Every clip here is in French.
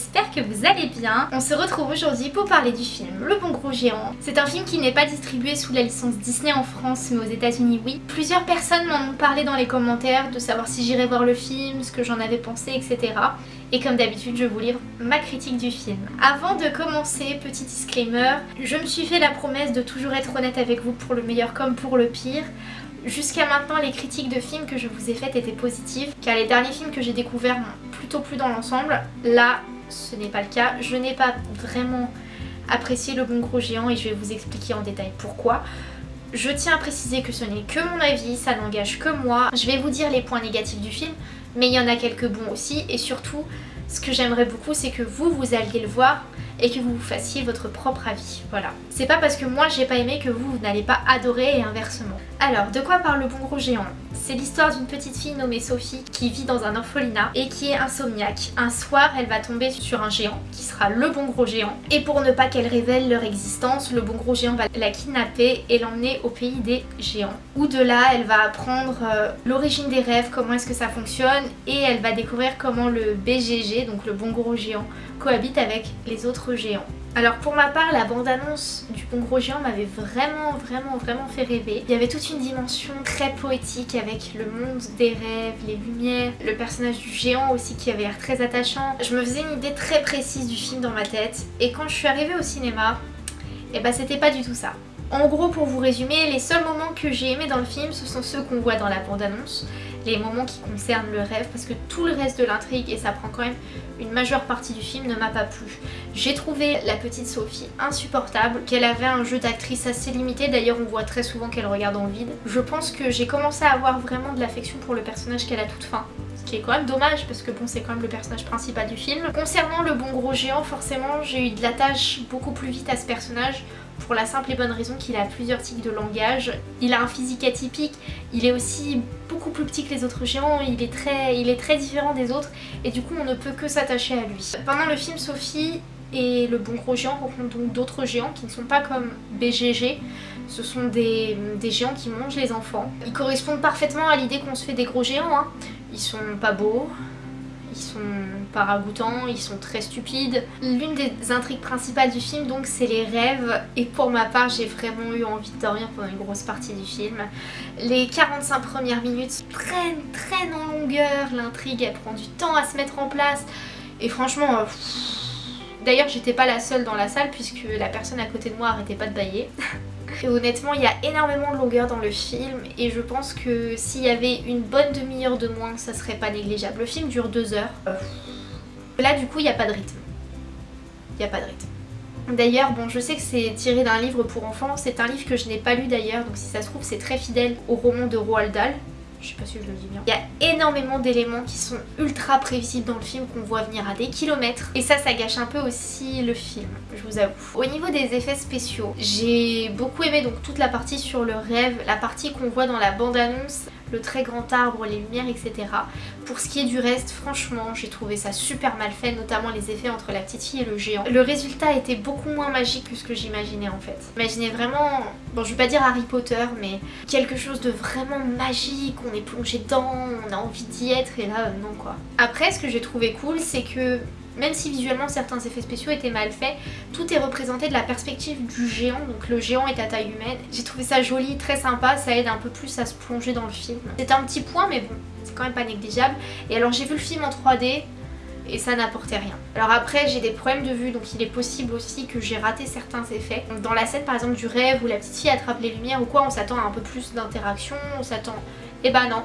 j'espère que vous allez bien. On se retrouve aujourd'hui pour parler du film Le Bon Gros Géant. C'est un film qui n'est pas distribué sous la licence Disney en France mais aux états unis oui. Plusieurs personnes m'en ont parlé dans les commentaires de savoir si j'irais voir le film, ce que j'en avais pensé etc. Et comme d'habitude je vous livre ma critique du film. Avant de commencer, petit disclaimer, je me suis fait la promesse de toujours être honnête avec vous pour le meilleur comme pour le pire. Jusqu'à maintenant, les critiques de films que je vous ai faites étaient positives, car les derniers films que j'ai découverts m'ont plutôt plu dans l'ensemble. Là, ce n'est pas le cas. Je n'ai pas vraiment apprécié Le Bon Gros Géant et je vais vous expliquer en détail pourquoi. Je tiens à préciser que ce n'est que mon avis, ça n'engage que moi. Je vais vous dire les points négatifs du film, mais il y en a quelques bons aussi. Et surtout, ce que j'aimerais beaucoup, c'est que vous, vous alliez le voir et que vous vous fassiez votre propre avis. Voilà. C'est pas parce que moi j'ai pas aimé que vous, vous n'allez pas adorer et inversement. Alors, de quoi parle le bon gros géant? C'est l'histoire d'une petite fille nommée Sophie qui vit dans un orphelinat et qui est insomniaque. Un soir, elle va tomber sur un géant qui sera le bon gros géant. Et pour ne pas qu'elle révèle leur existence, le bon gros géant va la kidnapper et l'emmener au pays des géants. Où de là, elle va apprendre euh, l'origine des rêves, comment est-ce que ça fonctionne et elle va découvrir comment le BGG, donc le bon gros géant, cohabite avec les autres géants. Alors pour ma part, la bande-annonce du Bon Gros Géant m'avait vraiment, vraiment, vraiment fait rêver. Il y avait toute une dimension très poétique avec le monde des rêves, les lumières, le personnage du géant aussi qui avait l'air très attachant. Je me faisais une idée très précise du film dans ma tête et quand je suis arrivée au cinéma, eh bah c'était pas du tout ça. En gros, pour vous résumer, les seuls moments que j'ai aimés dans le film, ce sont ceux qu'on voit dans la bande-annonce les moments qui concernent le rêve parce que tout le reste de l'intrigue et ça prend quand même une majeure partie du film ne m'a pas plu. J'ai trouvé la petite Sophie insupportable, qu'elle avait un jeu d'actrice assez limité, d'ailleurs on voit très souvent qu'elle regarde en vide. Je pense que j'ai commencé à avoir vraiment de l'affection pour le personnage qu'elle a toute fin qui est quand même dommage parce que bon c'est quand même le personnage principal du film. Concernant le bon gros géant forcément j'ai eu de la tâche beaucoup plus vite à ce personnage pour la simple et bonne raison qu'il a plusieurs tics de langage. Il a un physique atypique, il est aussi beaucoup plus petit que les autres géants, il est très, il est très différent des autres et du coup on ne peut que s'attacher à lui. Pendant le film Sophie et le bon gros géant rencontrent donc d'autres géants qui ne sont pas comme BGG, ce sont des, géants qui mangent les enfants. Ils correspondent parfaitement à l'idée qu'on se fait des gros géants, hein. Ils sont pas beaux, ils sont pas ragoûtants, ils sont très stupides. L'une des intrigues principales du film donc c'est les rêves et pour ma part j'ai vraiment eu envie de dormir pendant une grosse partie du film. Les 45 premières minutes traînent, traînent en longueur, l'intrigue elle prend du temps à se mettre en place et franchement... Euh, d'ailleurs j'étais pas la seule dans la salle puisque la personne à côté de moi arrêtait pas de bailler. Et honnêtement, il y a énormément de longueur dans le film et je pense que s'il y avait une bonne demi-heure de moins, ça serait pas négligeable. Le film dure deux heures. Euh, là, du coup, il n'y a pas de rythme. Il n'y a pas de rythme. D'ailleurs, bon, je sais que c'est tiré d'un livre pour enfants. C'est un livre que je n'ai pas lu d'ailleurs, donc si ça se trouve, c'est très fidèle au roman de Roald Dahl. Je sais pas si je le dis bien. Il y a énormément d'éléments qui sont ultra prévisibles dans le film qu'on voit venir à des kilomètres. Et ça, ça gâche un peu aussi le film, je vous avoue. Au niveau des effets spéciaux, j'ai beaucoup aimé donc toute la partie sur le rêve, la partie qu'on voit dans la bande-annonce le très grand arbre, les lumières, etc. Pour ce qui est du reste, franchement, j'ai trouvé ça super mal fait, notamment les effets entre la petite fille et le géant. Le résultat était beaucoup moins magique que ce que j'imaginais en fait. J'imaginais vraiment, bon je vais pas dire Harry Potter, mais quelque chose de vraiment magique, on est plongé dedans, on a envie d'y être, et là, non quoi. Après, ce que j'ai trouvé cool, c'est que même si visuellement certains effets spéciaux étaient mal faits, tout est représenté de la perspective du géant, donc le géant est à taille humaine. J'ai trouvé ça joli, très sympa, ça aide un peu plus à se plonger dans le film. C'est un petit point mais bon, c'est quand même pas négligeable. Et alors j'ai vu le film en 3D, et ça n'apportait rien. Alors après j'ai des problèmes de vue donc il est possible aussi que j'ai raté certains effets. Dans la scène par exemple du rêve où la petite fille attrape les lumières ou quoi on s'attend à un peu plus d'interaction, on s'attend... Eh ben non,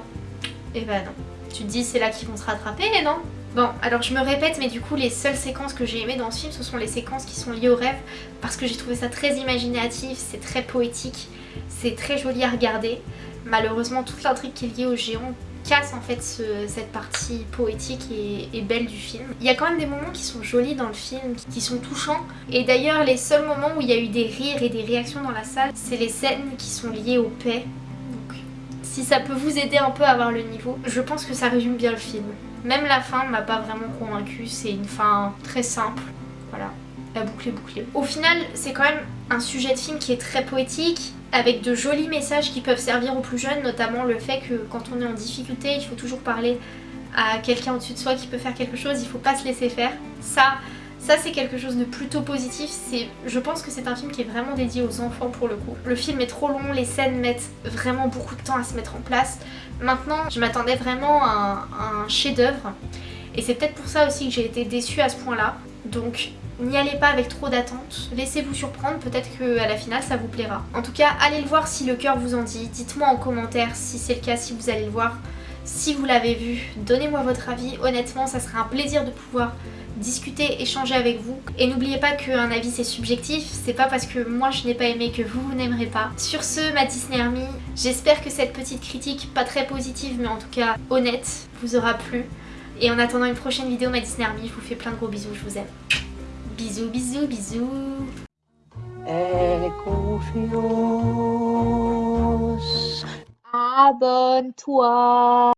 eh ben non. Tu te dis c'est là qu'ils vont se rattraper non? Bon, alors je me répète, mais du coup les seules séquences que j'ai aimées dans ce film, ce sont les séquences qui sont liées au rêve, parce que j'ai trouvé ça très imaginatif, c'est très poétique, c'est très joli à regarder. Malheureusement, toute l'intrigue qui est liée au géant casse en fait cette partie poétique et, belle du film. Il y a quand même des moments qui sont jolis dans le film, qui, sont touchants. Et d'ailleurs, les seuls moments où il y a eu des rires et des réactions dans la salle, c'est les scènes qui sont liées aux paix. Donc, si ça peut vous aider un peu à avoir le niveau, je pense que ça résume bien le film. Même la fin m'a pas vraiment convaincue, c'est une fin très simple, voilà, la boucle est bouclée. Au final, c'est quand même un sujet de film qui est très poétique, avec de jolis messages qui peuvent servir aux plus jeunes, notamment le fait que quand on est en difficulté, il faut toujours parler à quelqu'un au-dessus de soi qui peut faire quelque chose, il faut pas se laisser faire. Ça, ça c'est quelque chose de plutôt positif, je pense que c'est un film qui est vraiment dédié aux enfants pour le coup. Le film est trop long, les scènes mettent vraiment beaucoup de temps à se mettre en place. Maintenant, je m'attendais vraiment à un, chef d'œuvre et c'est peut-être pour ça aussi que j'ai été déçue à ce point-là. Donc n'y allez pas avec trop d'attentes, laissez-vous surprendre, peut-être qu'à la finale ça vous plaira. En tout cas, allez le voir si le cœur vous en dit, dites-moi en commentaire si c'est le cas, si vous allez le voir, si vous l'avez vu, donnez-moi votre avis, honnêtement ça serait un plaisir de pouvoir discuter, échanger avec vous. Et n'oubliez pas qu'un avis c'est subjectif, c'est pas parce que moi je n'ai pas aimé que vous, vous n'aimerez pas. Sur ce, ma Disney Army, j'espère que cette petite critique, pas très positive mais en tout cas honnête, vous aura plu. Et en attendant une prochaine vidéo, ma Disney Army, je vous fais plein de gros bisous, je vous aime. Bisous, bisous, bisous. Abonne-toi.